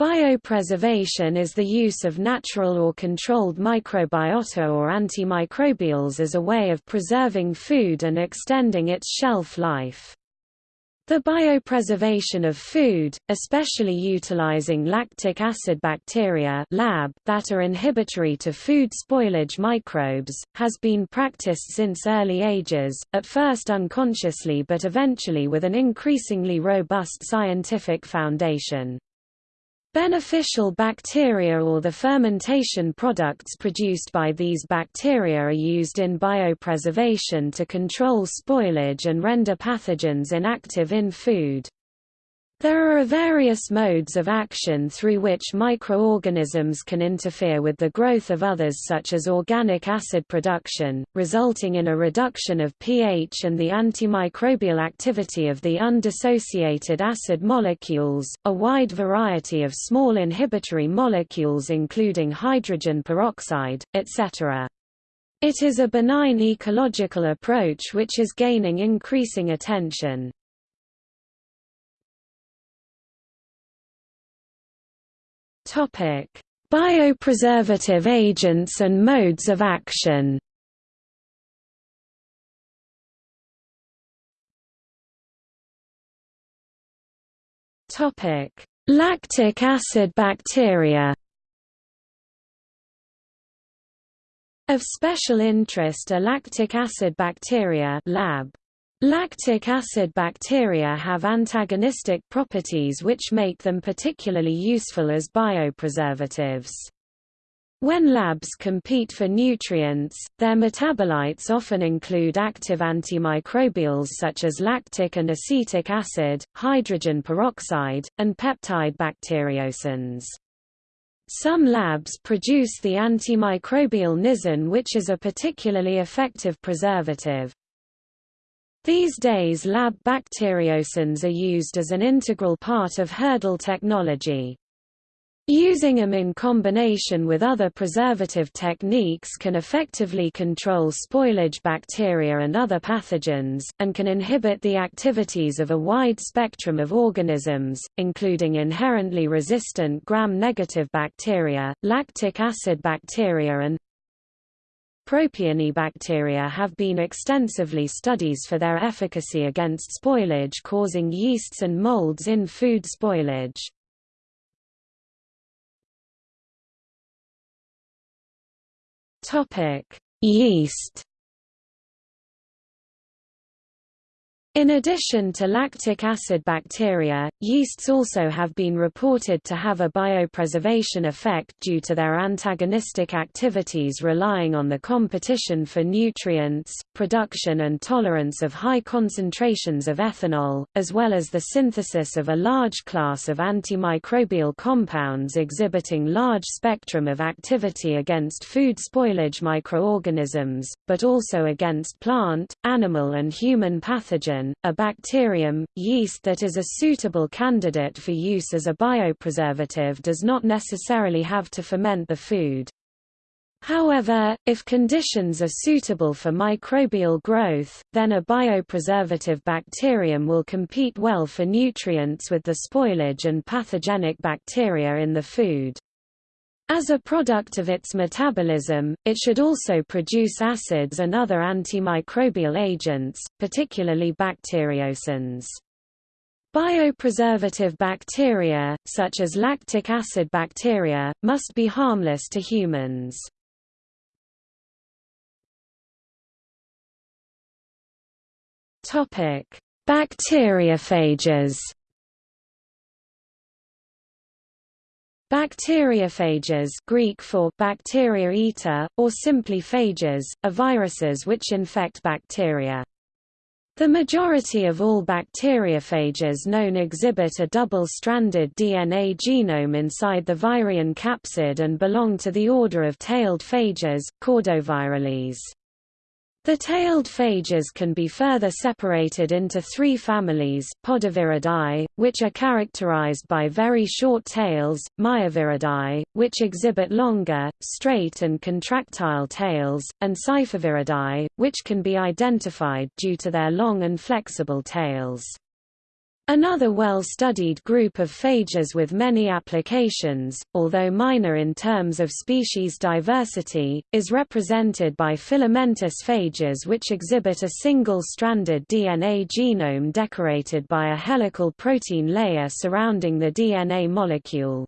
Biopreservation is the use of natural or controlled microbiota or antimicrobials as a way of preserving food and extending its shelf life. The biopreservation of food, especially utilizing lactic acid bacteria lab that are inhibitory to food spoilage microbes, has been practiced since early ages, at first unconsciously but eventually with an increasingly robust scientific foundation. Beneficial bacteria or the fermentation products produced by these bacteria are used in biopreservation to control spoilage and render pathogens inactive in food. There are various modes of action through which microorganisms can interfere with the growth of others such as organic acid production, resulting in a reduction of pH and the antimicrobial activity of the undissociated acid molecules, a wide variety of small inhibitory molecules including hydrogen peroxide, etc. It is a benign ecological approach which is gaining increasing attention. Topic: Biopreservative agents and modes of action. Topic: Lactic acid bacteria. Of special interest are lactic acid bacteria lab. Lactic acid bacteria have antagonistic properties which make them particularly useful as biopreservatives. When labs compete for nutrients, their metabolites often include active antimicrobials such as lactic and acetic acid, hydrogen peroxide, and peptide bacteriocins. Some labs produce the antimicrobial nisin which is a particularly effective preservative. These days lab bacteriocins are used as an integral part of hurdle technology. Using them in combination with other preservative techniques can effectively control spoilage bacteria and other pathogens, and can inhibit the activities of a wide spectrum of organisms, including inherently resistant gram-negative bacteria, lactic acid bacteria and Propionibacteria have been extensively studies for their efficacy against spoilage causing yeasts and molds in food spoilage. Yeast In addition to lactic acid bacteria, yeasts also have been reported to have a biopreservation effect due to their antagonistic activities relying on the competition for nutrients, production and tolerance of high concentrations of ethanol, as well as the synthesis of a large class of antimicrobial compounds exhibiting large spectrum of activity against food spoilage microorganisms, but also against plant, animal and human pathogens a bacterium, yeast that is a suitable candidate for use as a biopreservative does not necessarily have to ferment the food. However, if conditions are suitable for microbial growth, then a biopreservative bacterium will compete well for nutrients with the spoilage and pathogenic bacteria in the food. As a product of its metabolism, it should also produce acids and other antimicrobial agents, particularly bacteriocins. Biopreservative bacteria, such as lactic acid bacteria, must be harmless to humans. Bacteriophages Bacteriophages Greek for bacteria eater, or simply phages, are viruses which infect bacteria. The majority of all bacteriophages known exhibit a double-stranded DNA genome inside the virion capsid and belong to the order of tailed phages, Caudovirales. The tailed phages can be further separated into three families, Podoviridae, which are characterized by very short tails, Myoviridae, which exhibit longer, straight and contractile tails, and Siphoviridae, which can be identified due to their long and flexible tails. Another well-studied group of phages with many applications, although minor in terms of species diversity, is represented by filamentous phages which exhibit a single-stranded DNA genome decorated by a helical protein layer surrounding the DNA molecule.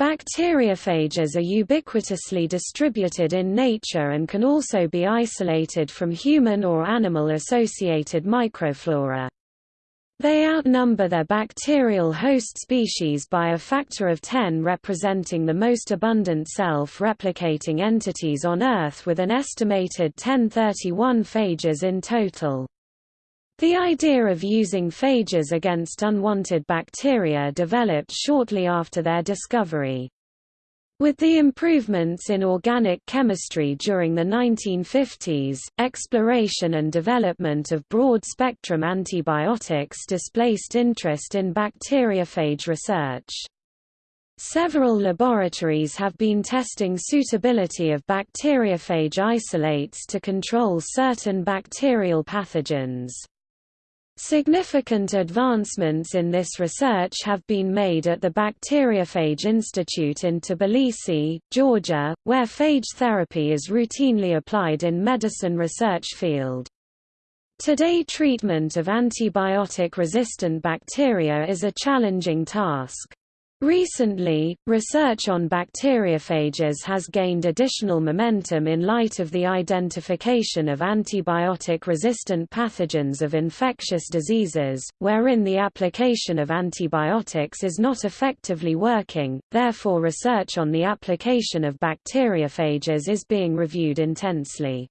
Bacteriophages are ubiquitously distributed in nature and can also be isolated from human or animal-associated microflora. They outnumber their bacterial host species by a factor of 10 representing the most abundant self-replicating entities on Earth with an estimated 1031 phages in total. The idea of using phages against unwanted bacteria developed shortly after their discovery. With the improvements in organic chemistry during the 1950s, exploration and development of broad-spectrum antibiotics displaced interest in bacteriophage research. Several laboratories have been testing suitability of bacteriophage isolates to control certain bacterial pathogens. Significant advancements in this research have been made at the Bacteriophage Institute in Tbilisi, Georgia, where phage therapy is routinely applied in medicine research field. Today treatment of antibiotic-resistant bacteria is a challenging task. Recently, research on bacteriophages has gained additional momentum in light of the identification of antibiotic-resistant pathogens of infectious diseases, wherein the application of antibiotics is not effectively working, therefore research on the application of bacteriophages is being reviewed intensely.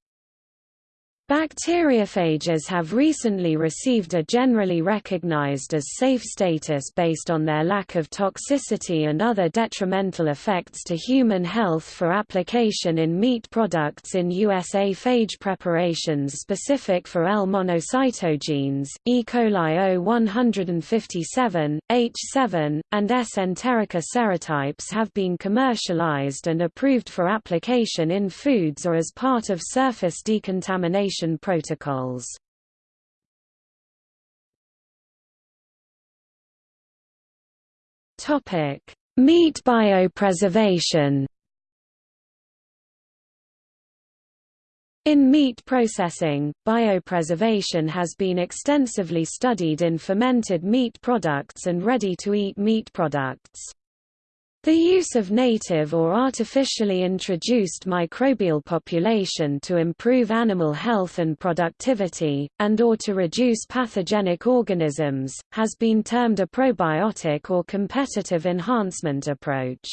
Bacteriophages have recently received a generally recognized as safe status based on their lack of toxicity and other detrimental effects to human health for application in meat products in USA phage preparations specific for L monocytogenes, E. coli O157, H7, and S. enterica serotypes have been commercialized and approved for application in foods or as part of surface decontamination protocols. Topic: Meat biopreservation. In meat processing, biopreservation has been extensively studied in fermented meat products and ready-to-eat meat products. The use of native or artificially introduced microbial population to improve animal health and productivity, and or to reduce pathogenic organisms, has been termed a probiotic or competitive enhancement approach.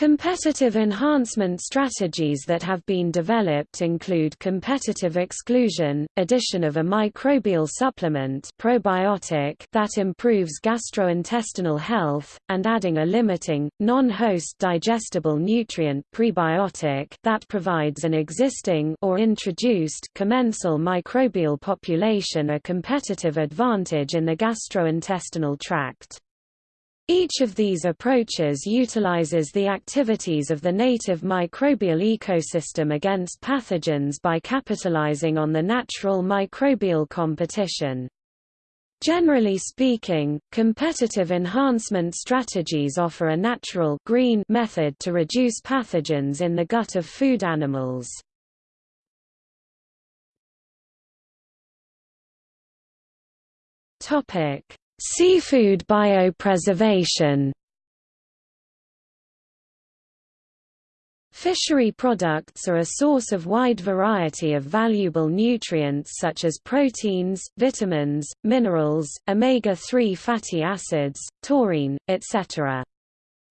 Competitive enhancement strategies that have been developed include competitive exclusion, addition of a microbial supplement probiotic that improves gastrointestinal health, and adding a limiting, non-host digestible nutrient prebiotic that provides an existing or introduced commensal microbial population a competitive advantage in the gastrointestinal tract. Each of these approaches utilizes the activities of the native microbial ecosystem against pathogens by capitalizing on the natural microbial competition. Generally speaking, competitive enhancement strategies offer a natural green method to reduce pathogens in the gut of food animals. Seafood biopreservation Fishery products are a source of wide variety of valuable nutrients such as proteins, vitamins, minerals, omega-3 fatty acids, taurine, etc.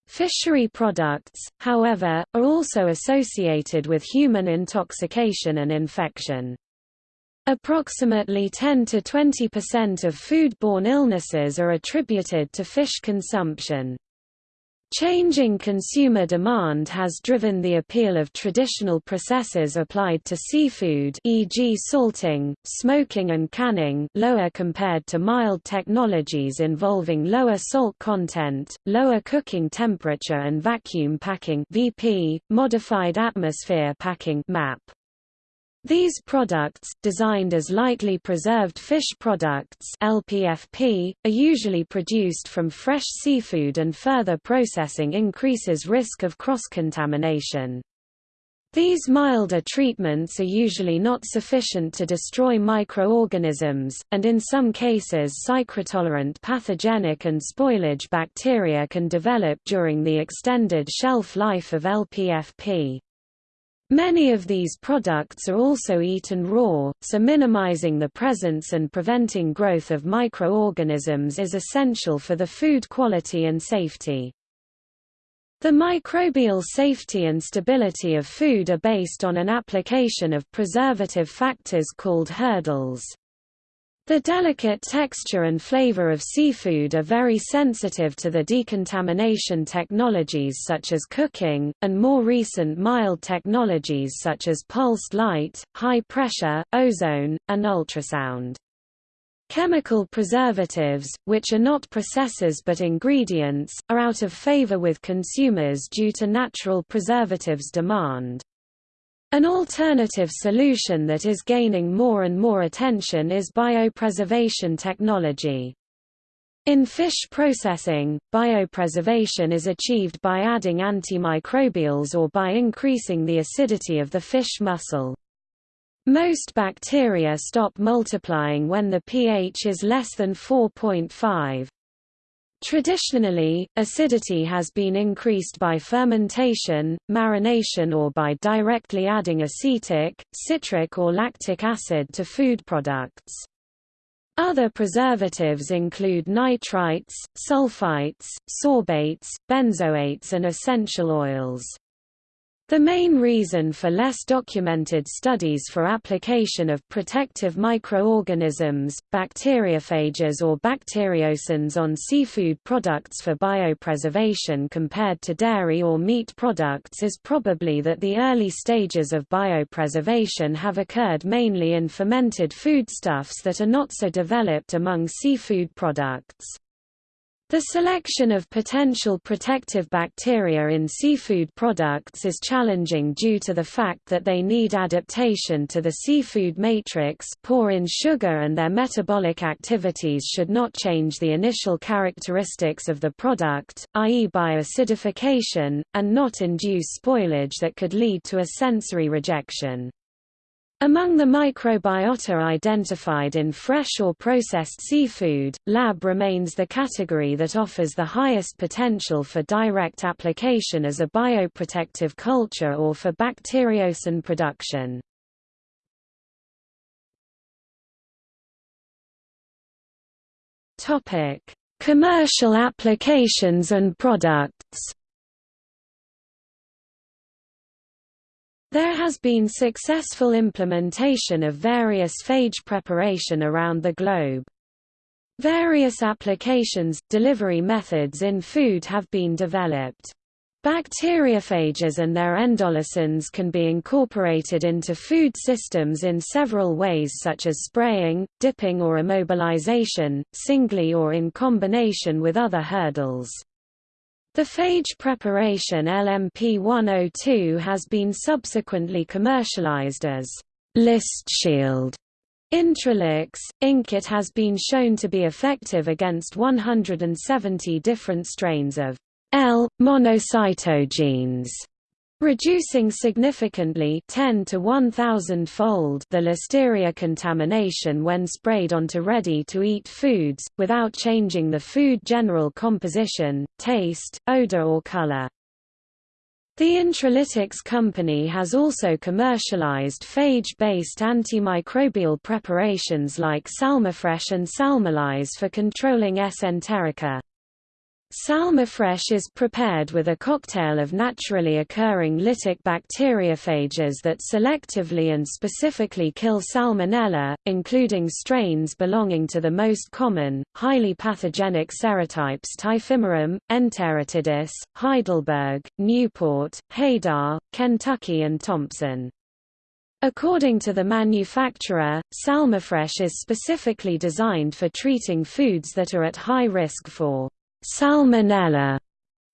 Fishery products, however, are also associated with human intoxication and infection. Approximately 10 to 20% of foodborne illnesses are attributed to fish consumption. Changing consumer demand has driven the appeal of traditional processes applied to seafood e.g. salting, smoking and canning lower compared to mild technologies involving lower salt content, lower cooking temperature and vacuum packing VP, modified atmosphere packing MAP. These products, designed as lightly preserved fish products LPFP, are usually produced from fresh seafood and further processing increases risk of cross-contamination. These milder treatments are usually not sufficient to destroy microorganisms, and in some cases psychrotolerant pathogenic and spoilage bacteria can develop during the extended shelf life of LPFP. Many of these products are also eaten raw, so minimizing the presence and preventing growth of microorganisms is essential for the food quality and safety. The microbial safety and stability of food are based on an application of preservative factors called hurdles. The delicate texture and flavor of seafood are very sensitive to the decontamination technologies such as cooking, and more recent mild technologies such as pulsed light, high pressure, ozone, and ultrasound. Chemical preservatives, which are not processes but ingredients, are out of favor with consumers due to natural preservatives demand. An alternative solution that is gaining more and more attention is biopreservation technology. In fish processing, biopreservation is achieved by adding antimicrobials or by increasing the acidity of the fish muscle. Most bacteria stop multiplying when the pH is less than 4.5. Traditionally, acidity has been increased by fermentation, marination or by directly adding acetic, citric or lactic acid to food products. Other preservatives include nitrites, sulfites, sorbates, benzoates and essential oils. The main reason for less documented studies for application of protective microorganisms, bacteriophages or bacteriocins on seafood products for biopreservation compared to dairy or meat products is probably that the early stages of biopreservation have occurred mainly in fermented foodstuffs that are not so developed among seafood products. The selection of potential protective bacteria in seafood products is challenging due to the fact that they need adaptation to the seafood matrix poor in sugar and their metabolic activities should not change the initial characteristics of the product, i.e. by acidification, and not induce spoilage that could lead to a sensory rejection. Among the microbiota identified in fresh or processed seafood, lab remains the category that offers the highest potential for direct application as a bioprotective culture or for bacteriocin production. Commercial applications and products There has been successful implementation of various phage preparation around the globe. Various applications, delivery methods in food have been developed. Bacteriophages and their endolysins can be incorporated into food systems in several ways such as spraying, dipping or immobilization, singly or in combination with other hurdles. The phage preparation LMP102 has been subsequently commercialized as ListShield. Intralytix, Inc. It has been shown to be effective against 170 different strains of L. monocytogenes reducing significantly 10 to 1000 fold the listeria contamination when sprayed onto ready-to-eat foods, without changing the food general composition, taste, odor or color. The Intralytix company has also commercialized phage-based antimicrobial preparations like SalmoFresh and SalmoLyse for controlling S. enterica. SalmoFresh is prepared with a cocktail of naturally occurring lytic bacteriophages that selectively and specifically kill Salmonella, including strains belonging to the most common, highly pathogenic serotypes Typhimurium, Enteritidis, Heidelberg, Newport, Hadar, Kentucky and Thompson. According to the manufacturer, SalmoFresh is specifically designed for treating foods that are at high risk for Salmonella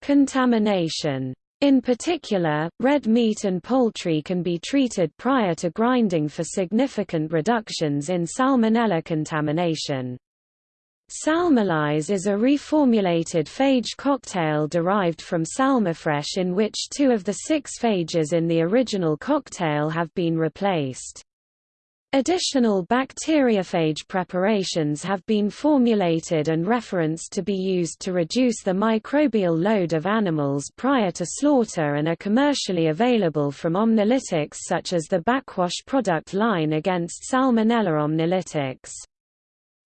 contamination. In particular, red meat and poultry can be treated prior to grinding for significant reductions in salmonella contamination. SalmoLyse is a reformulated phage cocktail derived from SalmoFresh in which two of the six phages in the original cocktail have been replaced. Additional bacteriophage preparations have been formulated and referenced to be used to reduce the microbial load of animals prior to slaughter and are commercially available from omnilytics such as the BacWash product line against Salmonella omnilytics.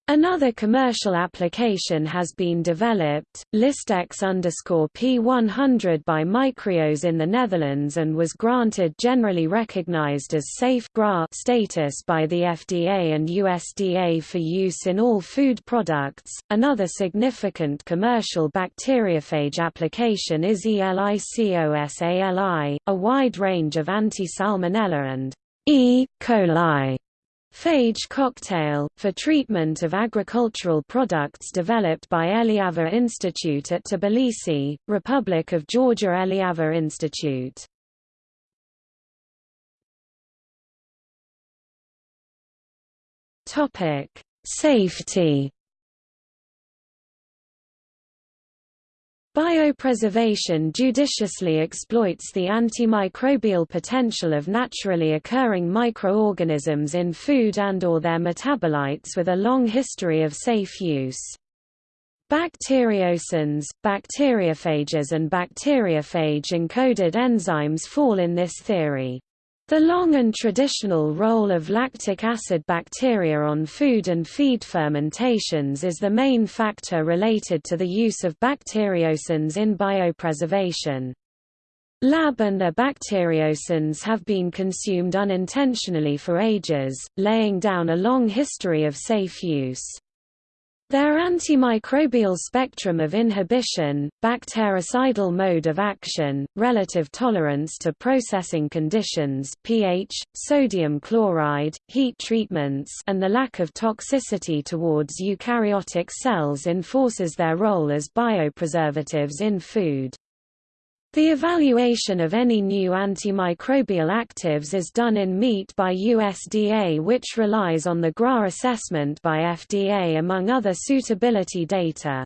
Another commercial application has been developed, Listex P100 by Micreos in the Netherlands and was granted generally recognized as safe status by the FDA and USDA for use in all food products. Another significant commercial bacteriophage application is ELICOSALI, a wide range of anti-salmonella and E. coli Phage cocktail, for treatment of agricultural products developed by Eliava Institute at Tbilisi, Republic of Georgia Eliava Institute. Safety Biopreservation judiciously exploits the antimicrobial potential of naturally occurring microorganisms in food and or their metabolites with a long history of safe use. Bacteriocins, bacteriophages and bacteriophage-encoded enzymes fall in this theory. The long and traditional role of lactic acid bacteria on food and feed fermentations is the main factor related to the use of bacteriocins in biopreservation. Lab and their bacteriocins have been consumed unintentionally for ages, laying down a long history of safe use. Their antimicrobial spectrum of inhibition, bactericidal mode of action, relative tolerance to processing conditions pH, sodium chloride, heat treatments and the lack of toxicity towards eukaryotic cells enforces their role as biopreservatives in food. The evaluation of any new antimicrobial actives is done in meat by USDA which relies on the GRA assessment by FDA among other suitability data.